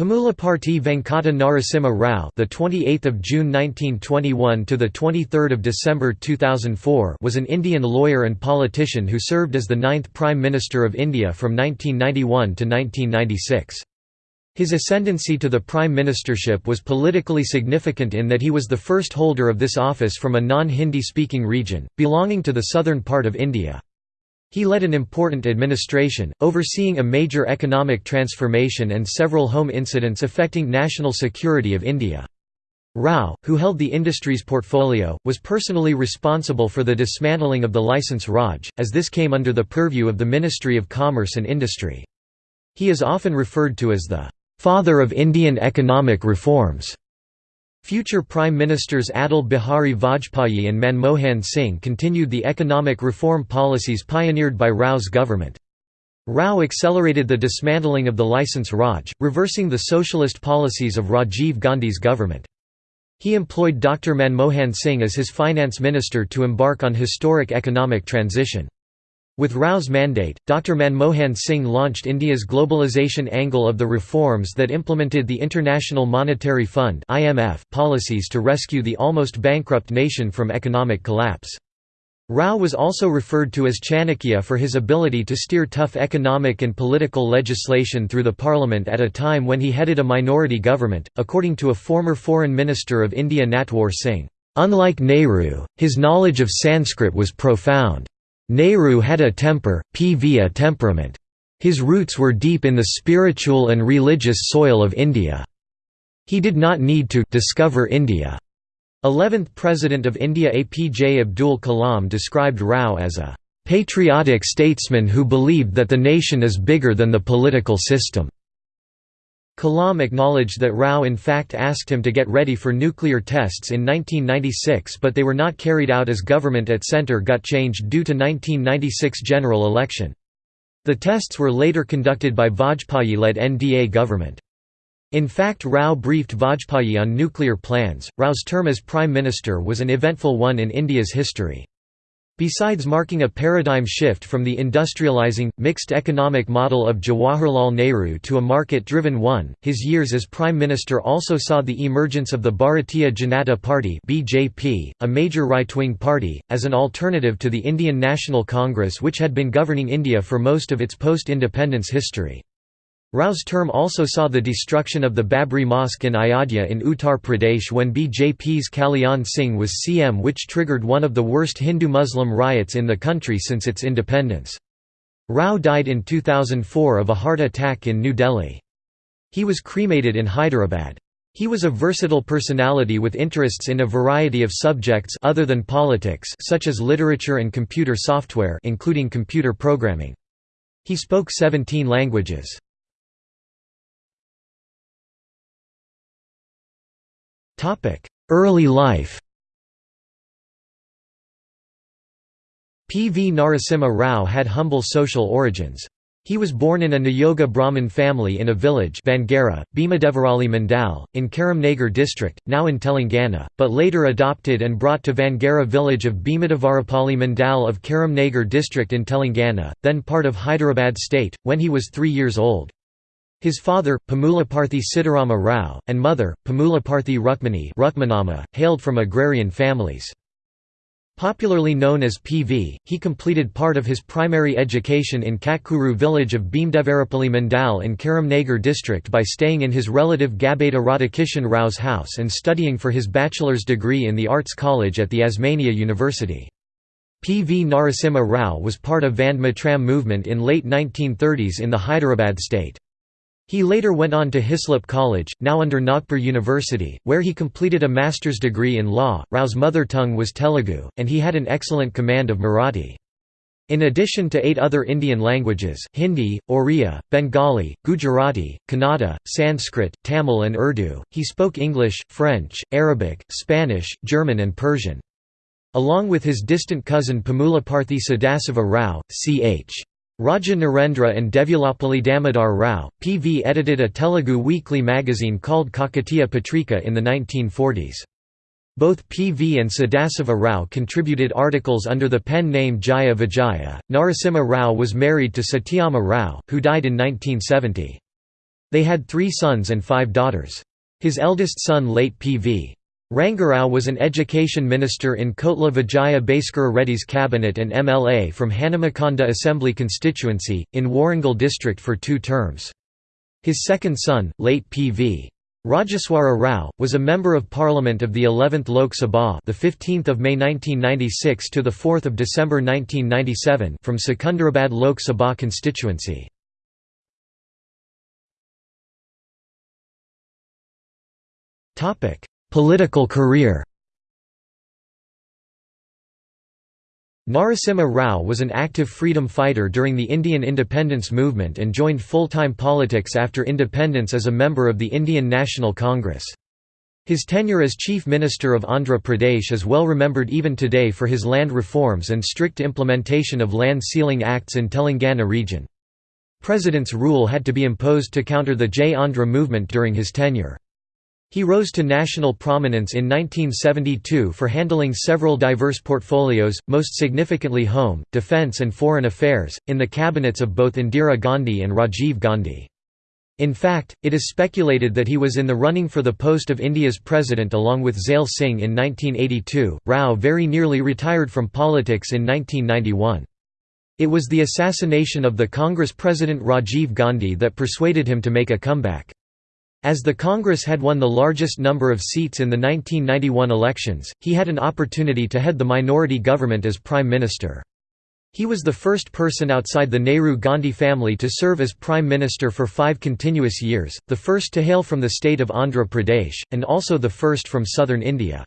Pamulaparthi Venkata Narasimha Rao, the 28th of June 1921 to the 23rd of December 2004, was an Indian lawyer and politician who served as the ninth Prime Minister of India from 1991 to 1996. His ascendancy to the prime ministership was politically significant in that he was the first holder of this office from a non-Hindi speaking region, belonging to the southern part of India. He led an important administration, overseeing a major economic transformation and several home incidents affecting national security of India. Rao, who held the industry's portfolio, was personally responsible for the dismantling of the licence Raj, as this came under the purview of the Ministry of Commerce and Industry. He is often referred to as the "...father of Indian economic reforms." Future Prime Ministers Atal Bihari Vajpayee and Manmohan Singh continued the economic reform policies pioneered by Rao's government. Rao accelerated the dismantling of the licence Raj, reversing the socialist policies of Rajiv Gandhi's government. He employed Dr. Manmohan Singh as his finance minister to embark on historic economic transition. With Rao's mandate, Dr. Manmohan Singh launched India's globalization angle of the reforms that implemented the International Monetary Fund policies to rescue the almost bankrupt nation from economic collapse. Rao was also referred to as Chanakya for his ability to steer tough economic and political legislation through the parliament at a time when he headed a minority government, according to a former foreign minister of India Natwar Singh. Unlike Nehru, his knowledge of Sanskrit was profound. Nehru had a temper, PV a temperament. His roots were deep in the spiritual and religious soil of India. He did not need to discover India. 11th President of India APJ Abdul Kalam described Rao as a patriotic statesman who believed that the nation is bigger than the political system. Kalam acknowledged that Rao in fact asked him to get ready for nuclear tests in 1996 but they were not carried out as government at centre got changed due to 1996 general election. The tests were later conducted by Vajpayee-led NDA government. In fact Rao briefed Vajpayee on nuclear plans. Rao's term as Prime Minister was an eventful one in India's history. Besides marking a paradigm shift from the industrializing, mixed economic model of Jawaharlal Nehru to a market-driven one, his years as Prime Minister also saw the emergence of the Bharatiya Janata Party (BJP), a major right-wing party, as an alternative to the Indian National Congress which had been governing India for most of its post-independence history. Rao's term also saw the destruction of the Babri Mosque in Ayodhya in Uttar Pradesh when BJP's Kalyan Singh was CM which triggered one of the worst Hindu-Muslim riots in the country since its independence. Rao died in 2004 of a heart attack in New Delhi. He was cremated in Hyderabad. He was a versatile personality with interests in a variety of subjects other than politics such as literature and computer software including computer programming. He spoke 17 languages. Early life P. V. Narasimha Rao had humble social origins. He was born in a Niyoga Brahmin family in a village Vangara, Bhimadevarapalli Mandal, in Karimnagar district, now in Telangana, but later adopted and brought to Vangara village of Bhimadevarapalli Mandal of Karimnagar district in Telangana, then part of Hyderabad state, when he was three years old. His father, Pamulaparthi Sitarama Rao, and mother, Pamulaparthi Rukmini Rukmanama, hailed from agrarian families. Popularly known as PV, he completed part of his primary education in Katkuru village of Bhimdevarapalli Mandal in Karimnagar district by staying in his relative Gabeda Radhakishan Rao's house and studying for his bachelor's degree in the Arts College at the Osmania University. P. V. Narasimha Rao was part of Vande Mataram movement in late 1930s in the Hyderabad state. He later went on to Hislop College, now under Nagpur University, where he completed a master's degree in law. Rao's mother tongue was Telugu, and he had an excellent command of Marathi. In addition to eight other Indian languages Hindi, Oriya, Bengali, Gujarati, Kannada, Sanskrit, Tamil and Urdu, he spoke English, French, Arabic, Spanish, German and Persian. Along with his distant cousin Pamulaparthi Sadasiva Rao, ch. Raja Narendra and Devyalapalli Damodar Rao, P.V. edited a Telugu weekly magazine called Kakatiya Patrika in the 1940s. Both P.V. and Sadasiva Rao contributed articles under the pen name Jaya Vijaya. Narasimha Rao was married to Satyama Rao, who died in 1970. They had three sons and five daughters. His eldest son late P.V. Rangarao was an education minister in Kotla Vijaya Bhaskara Reddy's cabinet and MLA from Hanamkonda Assembly constituency, in Warangal district for two terms. His second son, late P.V. Rajeswara Rao, was a member of Parliament of the 11th Lok Sabha, the 15th of May 1996 to the 4th of December 1997, from Secunderabad Lok Sabha constituency. Topic: Political career Narasimha Rao was an active freedom fighter during the Indian independence movement and joined full-time politics after independence as a member of the Indian National Congress. His tenure as Chief Minister of Andhra Pradesh is well remembered even today for his land reforms and strict implementation of land ceiling acts in Telangana region. President's rule had to be imposed to counter the Jai Andhra movement during his tenure. He rose to national prominence in 1972 for handling several diverse portfolios, most significantly home, defence and foreign affairs, in the cabinets of both Indira Gandhi and Rajiv Gandhi. In fact, it is speculated that he was in the running for the post of India's president along with Zail Singh in 1982. Rao very nearly retired from politics in 1991. It was the assassination of the Congress president Rajiv Gandhi that persuaded him to make a comeback. As the Congress had won the largest number of seats in the 1991 elections, he had an opportunity to head the minority government as Prime Minister. He was the first person outside the Nehru-Gandhi family to serve as Prime Minister for five continuous years, the first to hail from the state of Andhra Pradesh, and also the first from southern India.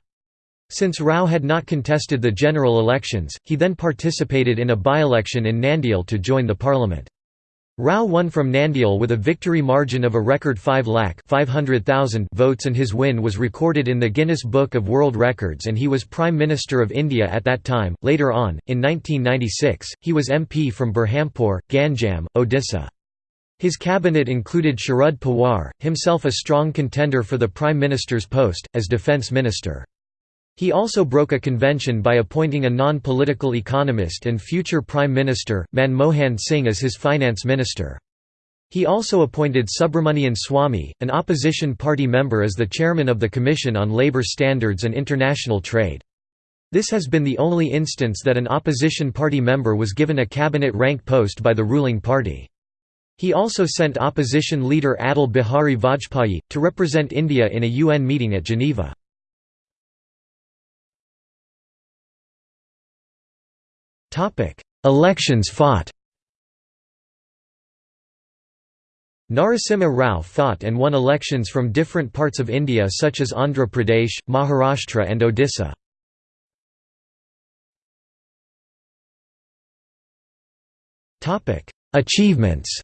Since Rao had not contested the general elections, he then participated in a by-election in Nandyal to join the parliament. Rao won from Nandyal with a victory margin of a record 5 lakh 500,000 votes and his win was recorded in the Guinness Book of World Records and he was Prime Minister of India at that time. Later on, in 1996, he was MP from Berhampur, Ganjam, Odisha. His cabinet included Sharad Pawar, himself a strong contender for the Prime Minister's post, as Defence Minister. He also broke a convention by appointing a non-political economist and future Prime Minister, Manmohan Singh as his finance minister. He also appointed Subramanian Swamy, an opposition party member as the chairman of the Commission on Labour Standards and International Trade. This has been the only instance that an opposition party member was given a cabinet rank post by the ruling party. He also sent opposition leader Atal Bihari Vajpayee, to represent India in a UN meeting at Geneva. Topic: Elections fought. Narasimha Rao fought and won elections from different parts of India such as Andhra Pradesh, Maharashtra and Odisha. Achievements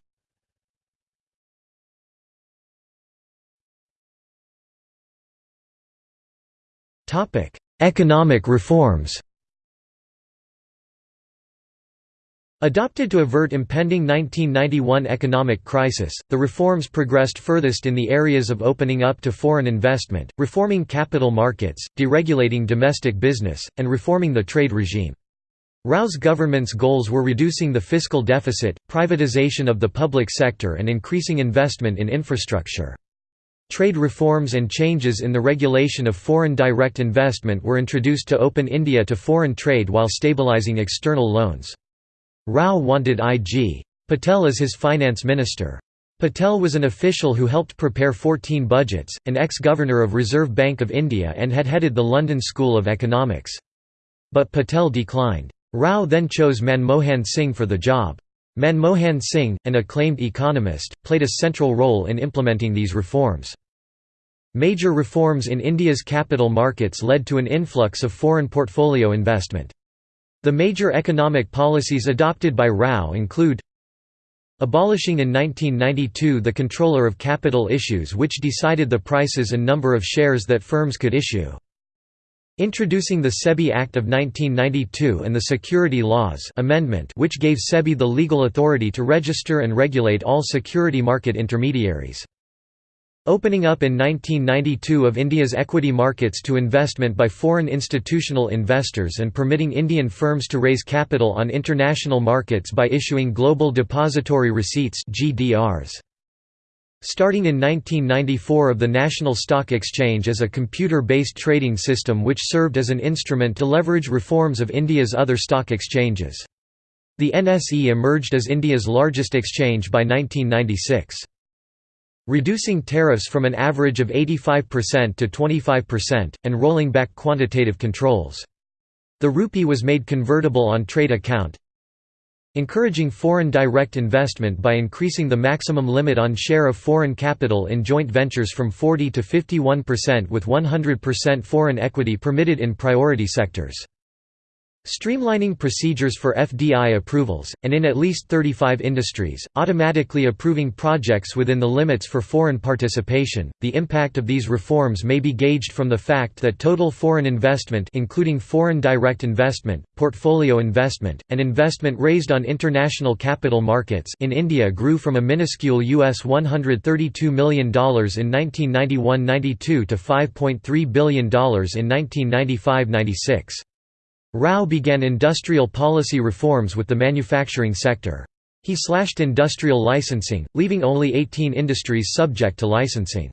Economic reforms Adopted to avert impending 1991 economic crisis, the reforms progressed furthest in the areas of opening up to foreign investment, reforming capital markets, deregulating domestic business, and reforming the trade regime. Rao's government's goals were reducing the fiscal deficit, privatization of the public sector and increasing investment in infrastructure. Trade reforms and changes in the regulation of foreign direct investment were introduced to open India to foreign trade while stabilizing external loans. Rao wanted I.G. Patel as his finance minister. Patel was an official who helped prepare 14 budgets, an ex-governor of Reserve Bank of India and had headed the London School of Economics. But Patel declined. Rao then chose Manmohan Singh for the job. Manmohan Singh, an acclaimed economist, played a central role in implementing these reforms. Major reforms in India's capital markets led to an influx of foreign portfolio investment. The major economic policies adopted by Rao include Abolishing in 1992 the Controller of Capital Issues which decided the prices and number of shares that firms could issue. Introducing the SEBI Act of 1992 and the Security Laws Amendment which gave SEBI the legal authority to register and regulate all security market intermediaries. Opening up in 1992 of India's equity markets to investment by foreign institutional investors and permitting Indian firms to raise capital on international markets by issuing Global Depository Receipts GDRs. Starting in 1994 of the National Stock Exchange as a computer-based trading system which served as an instrument to leverage reforms of India's other stock exchanges. The NSE emerged as India's largest exchange by 1996. Reducing tariffs from an average of 85% to 25%, and rolling back quantitative controls. The rupee was made convertible on trade account, encouraging foreign direct investment by increasing the maximum limit on share of foreign capital in joint ventures from 40 to 51% with 100% foreign equity permitted in priority sectors. Streamlining procedures for FDI approvals, and in at least 35 industries, automatically approving projects within the limits for foreign participation. The impact of these reforms may be gauged from the fact that total foreign investment including foreign direct investment, portfolio investment, and investment raised on international capital markets in India grew from a minuscule US $132 million in 1991–92 to $5.3 billion in 1995–96. Rao began industrial policy reforms with the manufacturing sector. He slashed industrial licensing, leaving only 18 industries subject to licensing.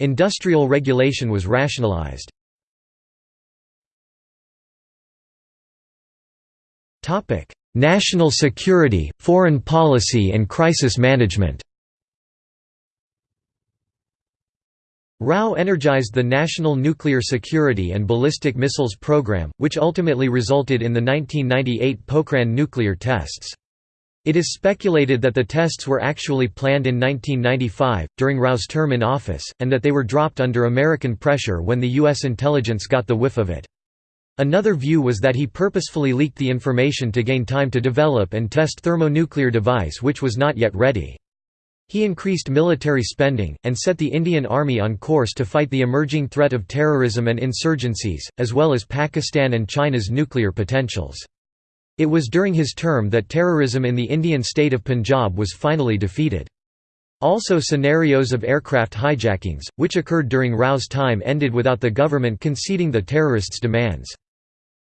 Industrial regulation was rationalized. National security, foreign policy and crisis management Rao energized the National Nuclear Security and Ballistic Missiles Program, which ultimately resulted in the 1998 Pokhran nuclear tests. It is speculated that the tests were actually planned in 1995, during Rao's term in office, and that they were dropped under American pressure when the U.S. intelligence got the whiff of it. Another view was that he purposefully leaked the information to gain time to develop and test thermonuclear device which was not yet ready. He increased military spending, and set the Indian Army on course to fight the emerging threat of terrorism and insurgencies, as well as Pakistan and China's nuclear potentials. It was during his term that terrorism in the Indian state of Punjab was finally defeated. Also scenarios of aircraft hijackings, which occurred during Rao's time ended without the government conceding the terrorists' demands.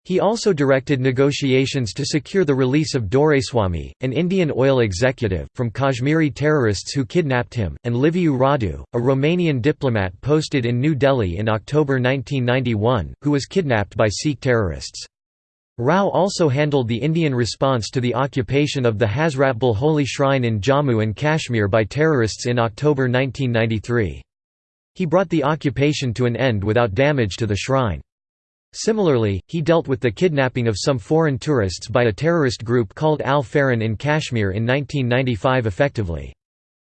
He also directed negotiations to secure the release of Doraiswamy, an Indian oil executive, from Kashmiri terrorists who kidnapped him, and Liviu Radu, a Romanian diplomat posted in New Delhi in October 1991, who was kidnapped by Sikh terrorists. Rao also handled the Indian response to the occupation of the Hazratbal holy shrine in Jammu and Kashmir by terrorists in October 1993. He brought the occupation to an end without damage to the shrine. Similarly, he dealt with the kidnapping of some foreign tourists by a terrorist group called Al-Faran in Kashmir in 1995 effectively.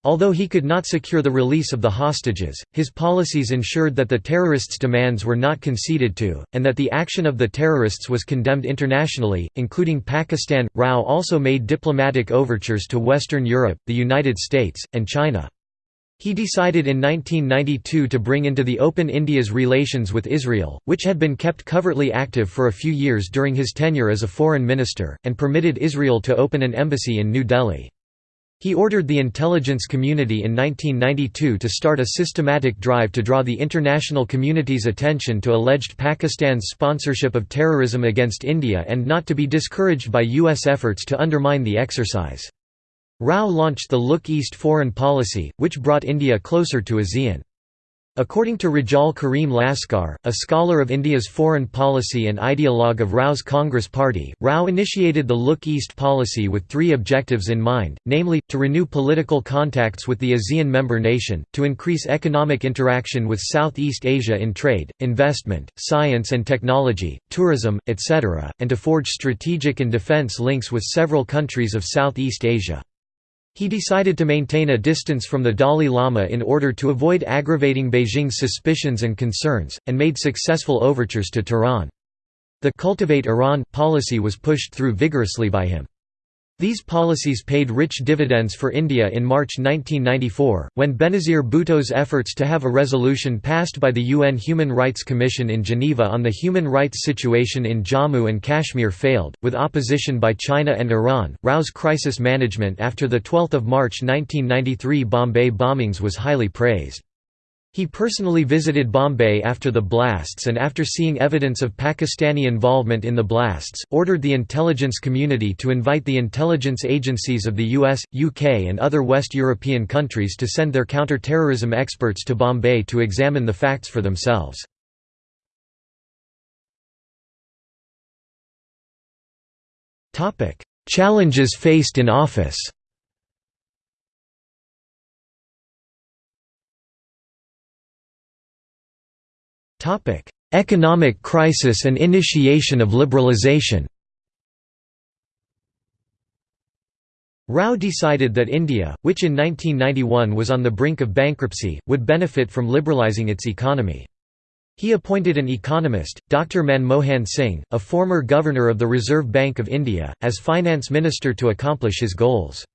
Although he could not secure the release of the hostages, his policies ensured that the terrorists' demands were not conceded to, and that the action of the terrorists was condemned internationally, including Pakistan. Rao also made diplomatic overtures to Western Europe, the United States, and China. He decided in 1992 to bring into the open India's relations with Israel, which had been kept covertly active for a few years during his tenure as a foreign minister, and permitted Israel to open an embassy in New Delhi. He ordered the intelligence community in 1992 to start a systematic drive to draw the international community's attention to alleged Pakistan's sponsorship of terrorism against India and not to be discouraged by U.S. efforts to undermine the exercise. Rao launched the Look East foreign policy, which brought India closer to ASEAN. According to Rejaul Karim Laskar, a scholar of India's foreign policy and ideologue of Rao's Congress Party, Rao initiated the Look East policy with three objectives in mind, namely, to renew political contacts with the ASEAN member nation, to increase economic interaction with Southeast Asia in trade, investment, science and technology, tourism, etc., and to forge strategic and defense links with several countries of Southeast Asia. He decided to maintain a distance from the Dalai Lama in order to avoid aggravating Beijing's suspicions and concerns, and made successful overtures to Tehran. The «Cultivate Iran» policy was pushed through vigorously by him. These policies paid rich dividends for India in March 1994, when Benazir Bhutto's efforts to have a resolution passed by the UN Human Rights Commission in Geneva on the human rights situation in Jammu and Kashmir failed, with opposition by China and Iran. Rao's crisis management after the 12th of March 1993 Bombay bombings was highly praised. He personally visited Bombay after the blasts and after seeing evidence of Pakistani involvement in the blasts, ordered the intelligence community to invite the intelligence agencies of the US, UK and other West European countries to send their counter-terrorism experts to Bombay to examine the facts for themselves. Challenges faced in office Economic crisis and initiation of liberalization Rao decided that India, which in 1991 was on the brink of bankruptcy, would benefit from liberalizing its economy. He appointed an economist, Dr. Manmohan Singh, a former governor of the Reserve Bank of India, as finance minister to accomplish his goals.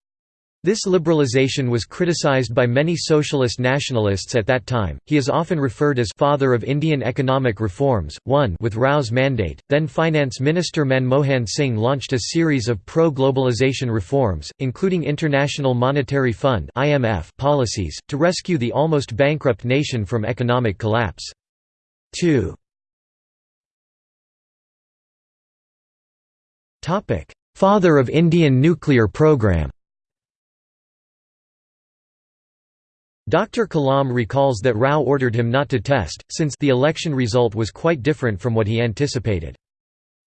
This liberalization was criticized by many socialist nationalists at that time. He is often referred as father of Indian economic reforms. 1 with Rao's mandate, then Finance Minister Manmohan Singh launched a series of pro-globalization reforms, including International Monetary Fund (IMF) policies to rescue the almost bankrupt nation from economic collapse. 2 Topic: Father of Indian nuclear program. Dr. Kalam recalls that Rao ordered him not to test, since the election result was quite different from what he anticipated.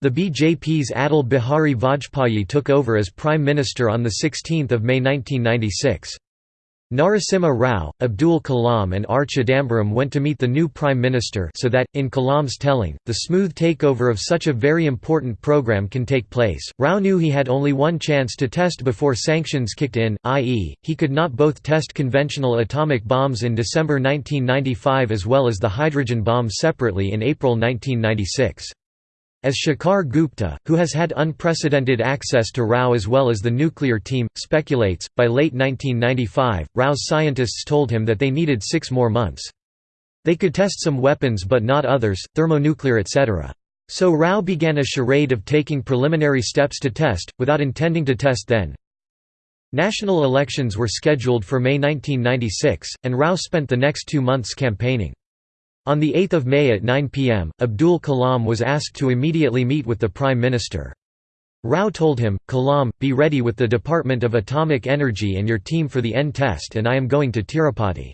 The BJP's Atal Bihari Vajpayee took over as Prime Minister on 16 May 1996. Narasimha Rao, Abdul Kalam and R. Chidambaram went to meet the new Prime Minister so that, in Kalam's telling, the smooth takeover of such a very important program can take place. Rao knew he had only one chance to test before sanctions kicked in, i.e., he could not both test conventional atomic bombs in December 1995 as well as the hydrogen bomb separately in April 1996. As Shekhar Gupta, who has had unprecedented access to Rao as well as the nuclear team, speculates, by late 1995, Rao's scientists told him that they needed six more months. They could test some weapons but not others, thermonuclear etc. So Rao began a charade of taking preliminary steps to test, without intending to test then. National elections were scheduled for May 1996, and Rao spent the next two months campaigning. On 8 May at 9 pm, Abdul Kalam was asked to immediately meet with the Prime Minister. Rao told him, Kalam, be ready with the Department of Atomic Energy and your team for the N test and I am going to Tirupati.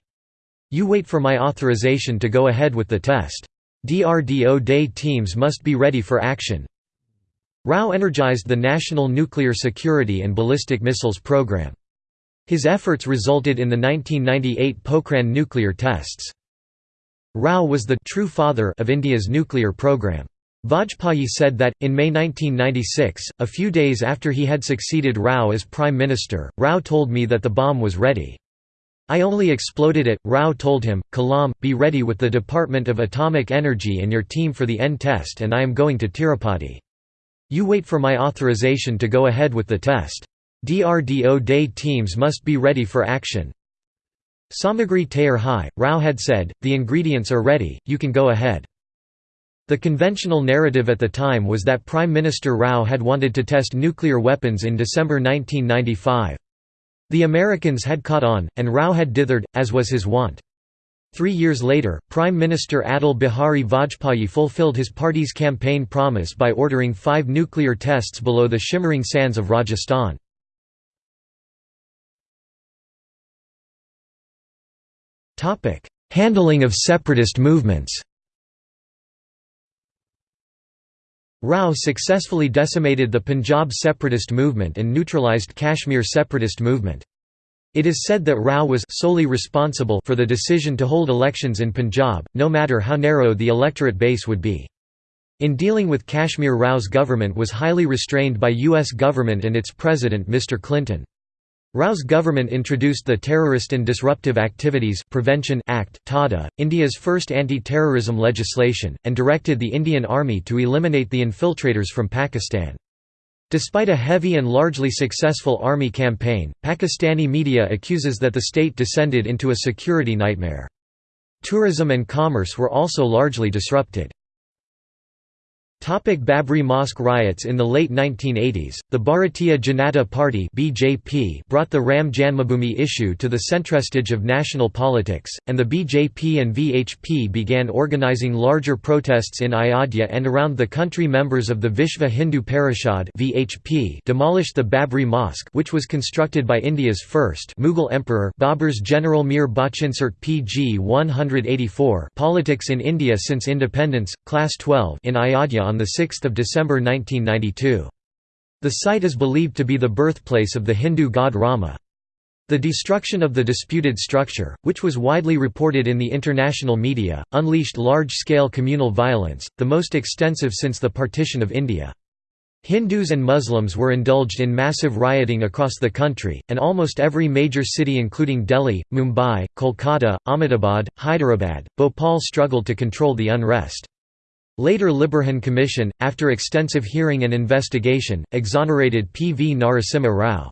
You wait for my authorization to go ahead with the test. DRDO day teams must be ready for action. Rao energized the National Nuclear Security and Ballistic Missiles Program. His efforts resulted in the 1998 Pokhran nuclear tests. Rao was the true father of India's nuclear program. Vajpayee said that, in May 1996, a few days after he had succeeded Rao as Prime Minister, Rao told me that the bomb was ready. I only exploded it. Rao told him, Kalam, be ready with the Department of Atomic Energy and your team for the N test and I am going to Tirupati. You wait for my authorization to go ahead with the test. DRDO day teams must be ready for action. Samagri Tayar Hai, Rao had said, the ingredients are ready, you can go ahead. The conventional narrative at the time was that Prime Minister Rao had wanted to test nuclear weapons in December 1995. The Americans had caught on, and Rao had dithered, as was his wont. Three years later, Prime Minister Atal Bihari Vajpayee fulfilled his party's campaign promise by ordering five nuclear tests below the shimmering sands of Rajasthan. Handling of separatist movements Rao successfully decimated the Punjab separatist movement and neutralized Kashmir separatist movement. It is said that Rao was solely responsible for the decision to hold elections in Punjab, no matter how narrow the electorate base would be. In dealing with Kashmir Rao's government was highly restrained by U.S. government and its president Mr. Clinton. Rao's government introduced the Terrorist and Disruptive Activities Prevention Act (TADA), India's first anti-terrorism legislation, and directed the Indian Army to eliminate the infiltrators from Pakistan. Despite a heavy and largely successful army campaign, Pakistani media accuses that the state descended into a security nightmare. Tourism and commerce were also largely disrupted. Topic Babri Mosque riots In the late 1980s, the Bharatiya Janata Party (BJP) brought the Ram Janmabhoomi issue to the centrestage of national politics, and the BJP and VHP began organizing larger protests in Ayodhya and around the country. Members of the Vishva Hindu Parishad (VHP) demolished the Babri Mosque, which was constructed by India's first Mughal emperor Babur's General Mir Bachinsert PG 184. Politics in India since independence, Class 12 in Ayodhya on 6 December 1992. The site is believed to be the birthplace of the Hindu god Rama. The destruction of the disputed structure, which was widely reported in the international media, unleashed large-scale communal violence, the most extensive since the partition of India. Hindus and Muslims were indulged in massive rioting across the country, and almost every major city including Delhi, Mumbai, Kolkata, Ahmedabad, Hyderabad, Bhopal struggled to control the unrest. Later Liberhan Commission, after extensive hearing and investigation, exonerated P. V. Narasimha Rao.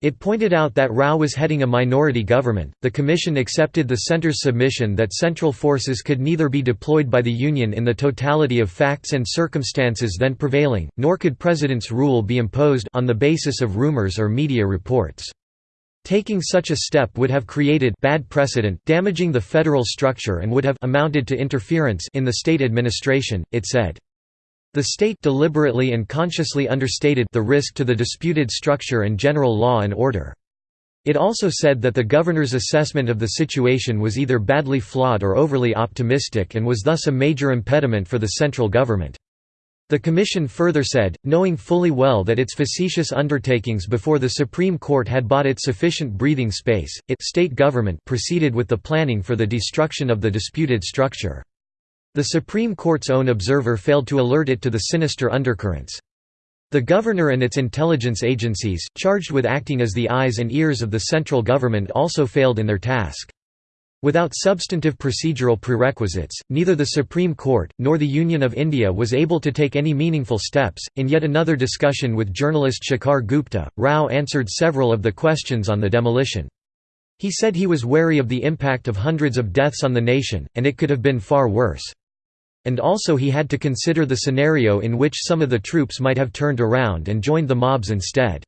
It pointed out that Rao was heading a minority government. The Commission accepted the centre's submission that central forces could neither be deployed by the Union in the totality of facts and circumstances then prevailing, nor could President's rule be imposed on the basis of rumours or media reports. Taking such a step would have created bad precedent, damaging the federal structure and would have amounted to interference in the state administration, it said. The state deliberately and consciously understated the risk to the disputed structure and general law and order. It also said that the governor's assessment of the situation was either badly flawed or overly optimistic and was thus a major impediment for the central government. The Commission further said, knowing fully well that its facetious undertakings before the Supreme Court had bought it sufficient breathing space, its state government proceeded with the planning for the destruction of the disputed structure. The Supreme Court's own observer failed to alert it to the sinister undercurrents. The governor and its intelligence agencies, charged with acting as the eyes and ears of the central government also failed in their task. Without substantive procedural prerequisites, neither the Supreme Court, nor the Union of India was able to take any meaningful steps. In yet another discussion with journalist Shekhar Gupta, Rao answered several of the questions on the demolition. He said he was wary of the impact of hundreds of deaths on the nation, and it could have been far worse. And also he had to consider the scenario in which some of the troops might have turned around and joined the mobs instead.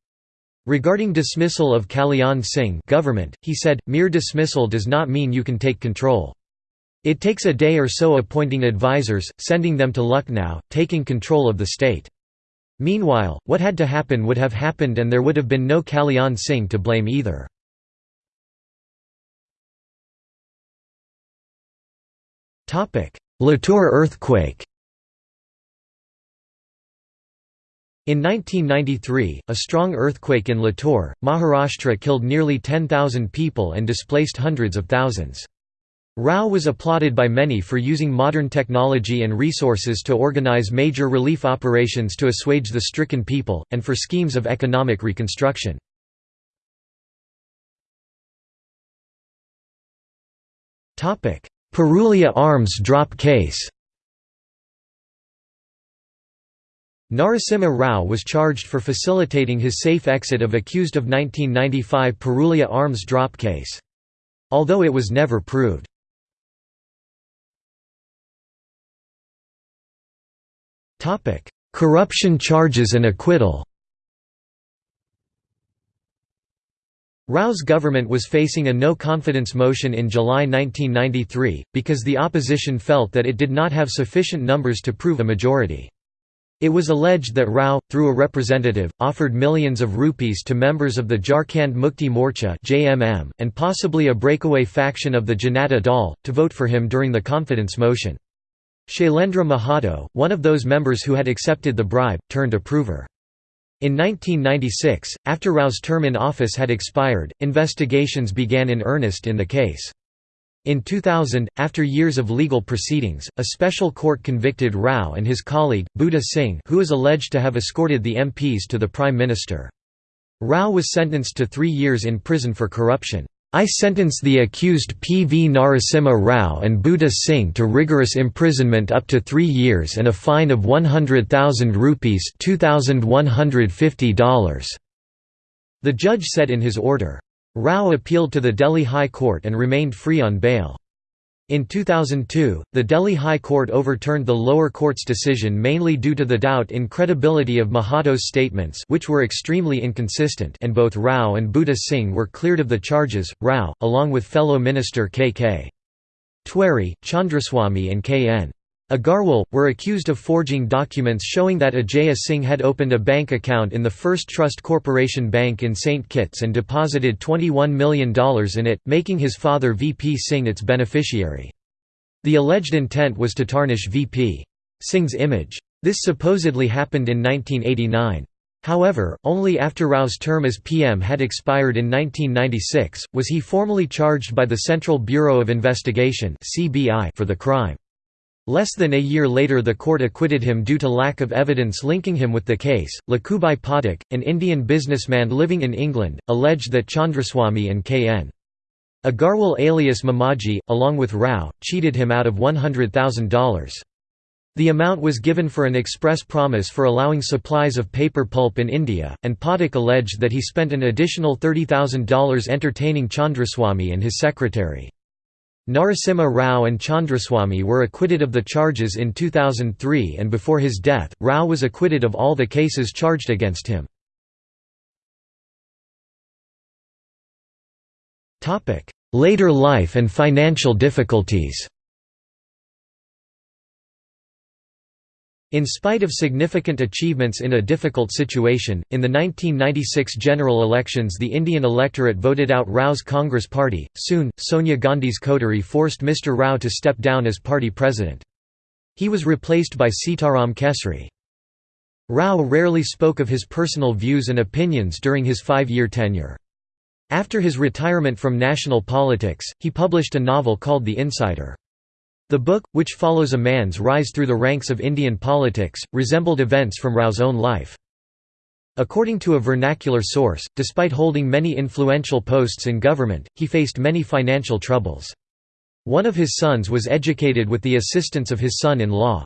Regarding dismissal of Kalyan Singh government, he said, mere dismissal does not mean you can take control. It takes a day or so appointing advisors, sending them to Lucknow, taking control of the state. Meanwhile, what had to happen would have happened and there would have been no Kalyan Singh to blame either. Latur earthquake In 1993, a strong earthquake in Latur, Maharashtra killed nearly 10,000 people and displaced hundreds of thousands. Rao was applauded by many for using modern technology and resources to organize major relief operations to assuage the stricken people, and for schemes of economic reconstruction. Purulia arms drop case Narasimha Rao was charged for facilitating his safe exit of accused of 1995 Purulia arms drop case. Although it was never proved. Corruption charges and acquittal Rao's government was facing a no-confidence motion in July 1993, because the opposition felt that it did not have sufficient numbers to prove a majority. It was alleged that Rao, through a representative, offered millions of rupees to members of the Jharkhand Mukti Morcha and possibly a breakaway faction of the Janata Dal, to vote for him during the confidence motion. Shailendra Mahato, one of those members who had accepted the bribe, turned approver. In 1996, after Rao's term in office had expired, investigations began in earnest in the case. In 2000, after years of legal proceedings, a special court convicted Rao and his colleague, Buddha Singh who is alleged to have escorted the MPs to the Prime Minister. Rao was sentenced to three years in prison for corruption. I sentence the accused P. V. Narasimha Rao and Buddha Singh to rigorous imprisonment up to three years and a fine of 100,000 rupees $2,150. The judge said in his order. Rao appealed to the Delhi High Court and remained free on bail. In 2002, the Delhi High Court overturned the lower court's decision mainly due to the doubt in credibility of Mahato's statements which were extremely inconsistent and both Rao and Budha Singh were cleared of the charges, Rao, along with fellow minister K.K. Tewari, Chandraswamy and K.N. Agarwal, were accused of forging documents showing that Ajaya Singh had opened a bank account in the First Trust Corporation Bank in St. Kitts and deposited $21 million in it, making his father VP Singh its beneficiary. The alleged intent was to tarnish VP Singh's image. This supposedly happened in 1989. However, only after Rao's term as PM had expired in 1996, was he formally charged by the Central Bureau of Investigation for the crime. Less than a year later the court acquitted him due to lack of evidence linking him with the case. Lakhubhai Pathak, an Indian businessman living in England, alleged that Chandraswamy and K.N. Agarwal alias Mamaji, along with Rao, cheated him out of $100,000. The amount was given for an express promise for allowing supplies of paper pulp in India, and Pathak alleged that he spent an additional $30,000 entertaining Chandraswamy and his secretary. Narasimha Rao and Chandraswamy were acquitted of the charges in 2003 and before his death, Rao was acquitted of all the cases charged against him. Later life and financial difficulties In spite of significant achievements in a difficult situation, in the 1996 general elections the Indian electorate voted out Rao's Congress party. Soon, Sonia Gandhi's coterie forced Mr. Rao to step down as party president. He was replaced by Sitaram Kesri. Rao rarely spoke of his personal views and opinions during his five-year tenure. After his retirement from national politics, he published a novel called The Insider. The book, which follows a man's rise through the ranks of Indian politics, resembled events from Rao's own life. According to a vernacular source, despite holding many influential posts in government, he faced many financial troubles. One of his sons was educated with the assistance of his son-in-law.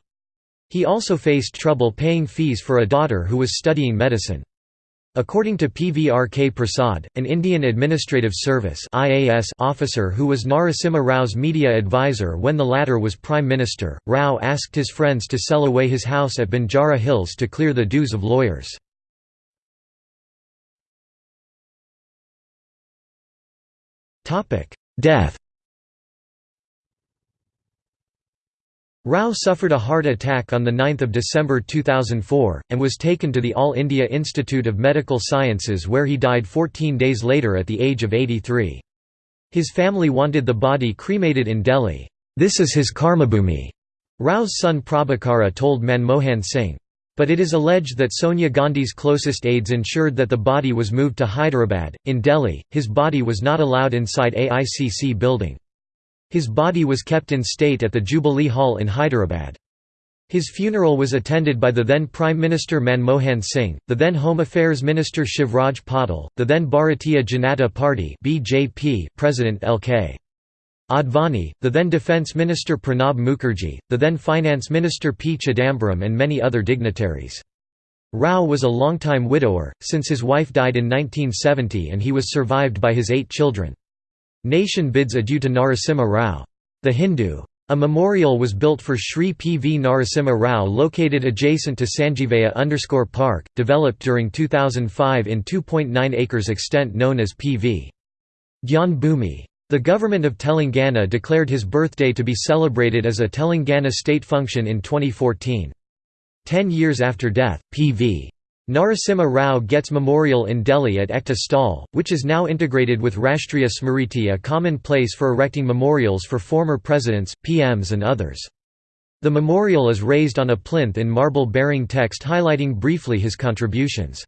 He also faced trouble paying fees for a daughter who was studying medicine. According to PVRK Prasad, an Indian Administrative Service IAS officer who was Narasimha Rao's media advisor when the latter was Prime Minister, Rao asked his friends to sell away his house at Banjara Hills to clear the dues of lawyers. Death Rao suffered a heart attack on 9 December 2004, and was taken to the All India Institute of Medical Sciences where he died 14 days later at the age of 83. His family wanted the body cremated in Delhi. This is his karmabhumi, Rao's son Prabhakara told Manmohan Singh. But it is alleged that Sonia Gandhi's closest aides ensured that the body was moved to Hyderabad. In Delhi, his body was not allowed inside AICC building. His body was kept in state at the Jubilee Hall in Hyderabad. His funeral was attended by the then Prime Minister Manmohan Singh, the then Home Affairs Minister Shivraj Patil, the then Bharatiya Janata Party (BJP) President L.K. Advani, the then Defence Minister Pranab Mukherjee, the then Finance Minister P. Chidambaram and many other dignitaries. Rao was a longtime widower, since his wife died in 1970 and he was survived by his eight children. Nation bids adieu to Narasimha Rao. The Hindu. A memorial was built for Sri P. V. Narasimha Rao located adjacent to Sanjeevaiah Park, developed during 2005 in 2.9 acres extent known as P. V. Gyan Bhumi. The government of Telangana declared his birthday to be celebrated as a Telangana state function in 2014. Ten years after death, P. Narasimha Rao gets memorial in Delhi at Ekta Sthal, which is now integrated with Rashtriya Smriti a common place for erecting memorials for former presidents, PMs and others. The memorial is raised on a plinth in marble bearing text highlighting briefly his contributions.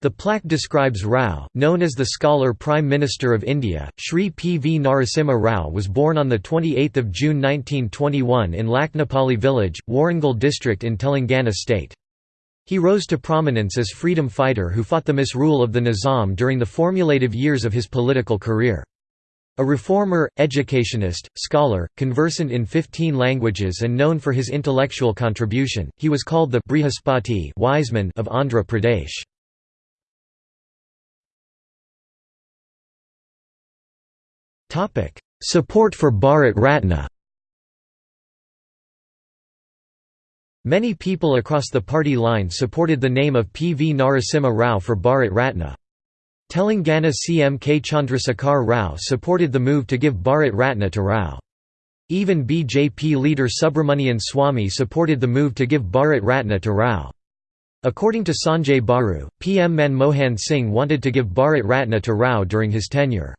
The plaque describes Rao, known as the scholar Prime Minister of India. Sri P. V. Narasimha Rao was born on 28 June 1921 in Laknapalli village, Warangal district in Telangana state. He rose to prominence as freedom fighter who fought the misrule of the Nizam during the formulative years of his political career. A reformer, educationist, scholar, conversant in 15 languages and known for his intellectual contribution, he was called the Brihaspati wise man of Andhra Pradesh. Support for Bharat Ratna Many people across the party line supported the name of P. V. Narasimha Rao for Bharat Ratna. Telangana CM K. Chandrasekhar Rao supported the move to give Bharat Ratna to Rao. Even BJP leader Subramanian Swamy supported the move to give Bharat Ratna to Rao. According to Sanjay Baru, PM Manmohan Singh wanted to give Bharat Ratna to Rao during his tenure.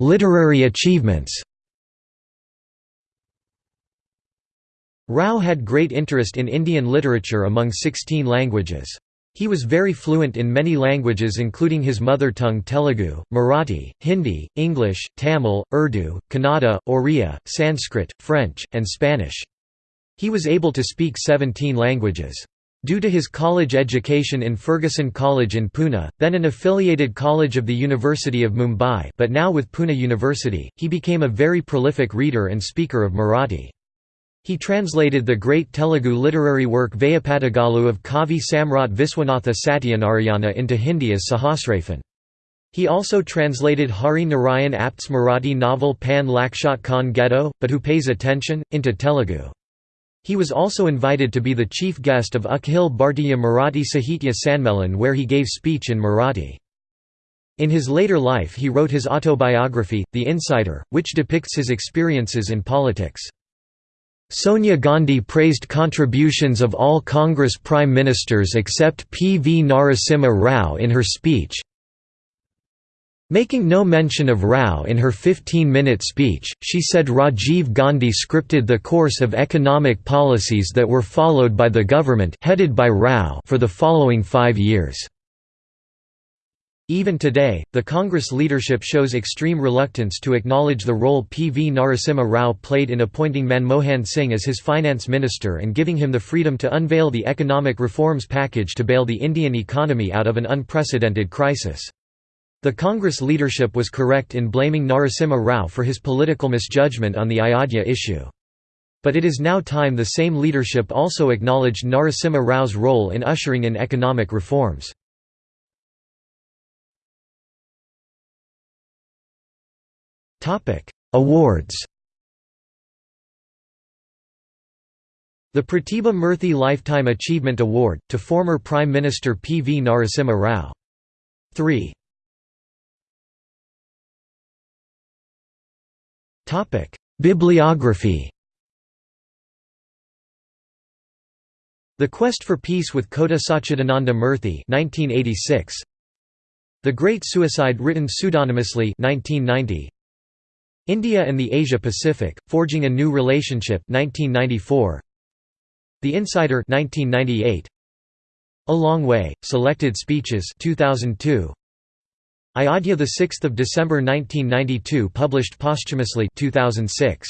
Literary achievements Rao had great interest in Indian literature among 16 languages. He was very fluent in many languages including his mother tongue Telugu, Marathi, Hindi, English, Tamil, Urdu, Kannada, Oriya, Sanskrit, French, and Spanish. He was able to speak 17 languages. Due to his college education in Fergusson College in Pune, then an affiliated college of the University of Mumbai but now with Pune University, he became a very prolific reader and speaker of Marathi. He translated the great Telugu literary work Veyi Padagalu of Kavi Samrat Viswanatha Satyanarayana into Hindi as Sahasraphan. He also translated Hari Narayan Apte's Marathi novel Pan Lakshat Kon Gheto, but who pays attention, into Telugu. He was also invited to be the chief guest of Akhil Bhartiya Marathi Sahitya Sammelan where he gave speech in Marathi. In his later life he wrote his autobiography, The Insider, which depicts his experiences in politics. Sonia Gandhi praised contributions of all Congress prime ministers except P. V. Narasimha Rao in her speech, Making no mention of Rao in her 15-minute speech, she said Rajiv Gandhi scripted the course of economic policies that were followed by the government headed by Rao for the following five years. Even today, the Congress leadership shows extreme reluctance to acknowledge the role P. V. Narasimha Rao played in appointing Manmohan Singh as his finance minister and giving him the freedom to unveil the economic reforms package to bail the Indian economy out of an unprecedented crisis. The Congress leadership was correct in blaming Narasimha Rao for his political misjudgment on the Ayodhya issue. But it is now time the same leadership also acknowledged Narasimha Rao's role in ushering in economic reforms. Awards The Pratibha Murthy Lifetime Achievement Award, to former Prime Minister P. V. Narasimha Rao. 3. Bibliography The Quest for Peace with Kota Sachidananda Murthy 1986. The Great Suicide written pseudonymously 1990. India and the Asia Pacific, Forging a New Relationship 1994. The Insider 1998. A Long Way, Selected Speeches 2002. Ayodhya 6 December 1992 published posthumously 2006.